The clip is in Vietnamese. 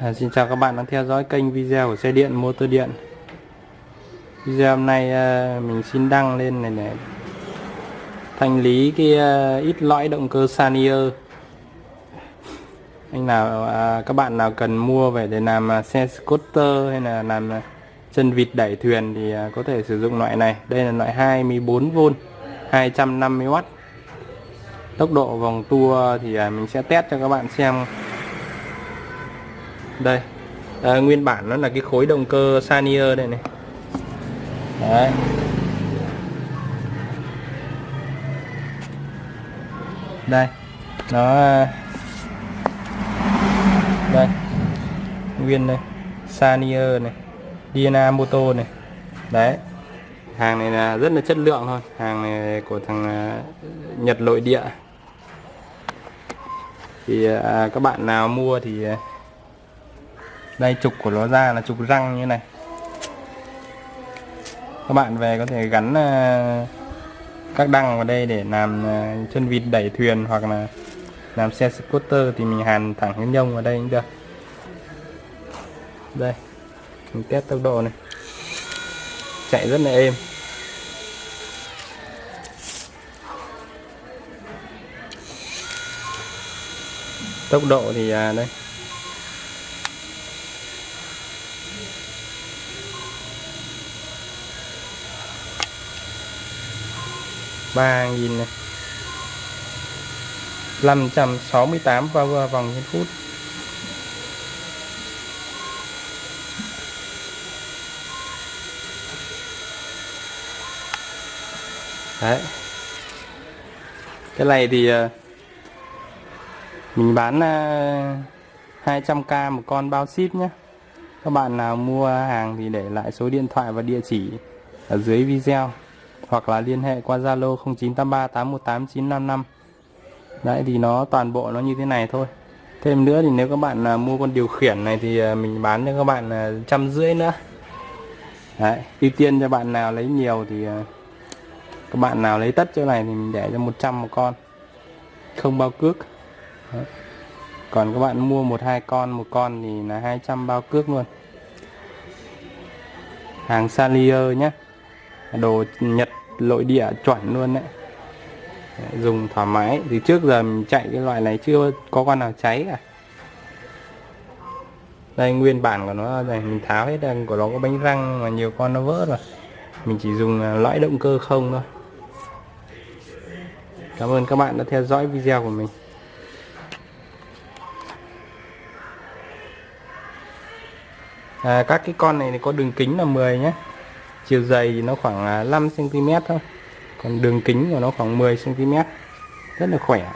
À, xin chào các bạn đang theo dõi kênh video của xe điện motor điện. Video hôm nay à, mình xin đăng lên này để thanh lý cái à, ít lõi động cơ Sanier. Anh nào à, các bạn nào cần mua về để làm à, xe scooter hay là làm à, chân vịt đẩy thuyền thì à, có thể sử dụng loại này. Đây là loại 24V 250W tốc độ vòng tua thì à, mình sẽ test cho các bạn xem đây. À, nguyên bản nó là cái khối động cơ Sanier đây này. Đấy. Đây. Nó à, đây. Nguyên đây. Sanier này. Diana Moto này. Đấy. Hàng này là rất là chất lượng thôi. Hàng này của thằng à, Nhật nội địa. Thì à, các bạn nào mua thì à, đây trục của nó ra là trục răng như này. Các bạn về có thể gắn uh, các đăng vào đây để làm uh, chân vịt đẩy thuyền hoặc là làm xe scooter thì mình hàn thẳng cái nhông vào đây cũng được. Đây mình test tốc độ này. Chạy rất là êm. Tốc độ thì à, đây. Ba nghìn này 568 vào vòng trên phút. Đấy. Cái này thì ờ, mình bán 200k một con bao ship nhé các bạn nào mua hàng thì để lại số điện thoại và địa chỉ ở dưới video hoặc là liên hệ qua Zalo 0983 818 955 đấy thì nó toàn bộ nó như thế này thôi. Thêm nữa thì nếu các bạn là mua con điều khiển này thì à, mình bán cho các bạn là trăm rưỡi nữa. Đấy ưu tiên cho bạn nào lấy nhiều thì à, các bạn nào lấy tất chỗ này thì mình để cho 100 một con. Không bao cước. Đấy. còn các bạn mua một hai con một con thì là 200 bao cước luôn. Hàng Salier nhé đồ Nhật lội địa chuẩn luôn đấy. Dùng thoải mái. Thì trước giờ mình chạy cái loại này chưa có con nào cháy cả. Đây nguyên bản của nó này mình tháo hết đằng của nó có bánh răng mà nhiều con nó vỡ rồi. Mình chỉ dùng à, lõi động cơ không thôi. Cảm ơn các bạn đã theo dõi video của mình. À, các cái con này thì có đường kính là 10 nhé chiều dày thì nó khoảng à, 5 cm thôi. Còn đường kính của nó khoảng 10 cm rất là khỏe.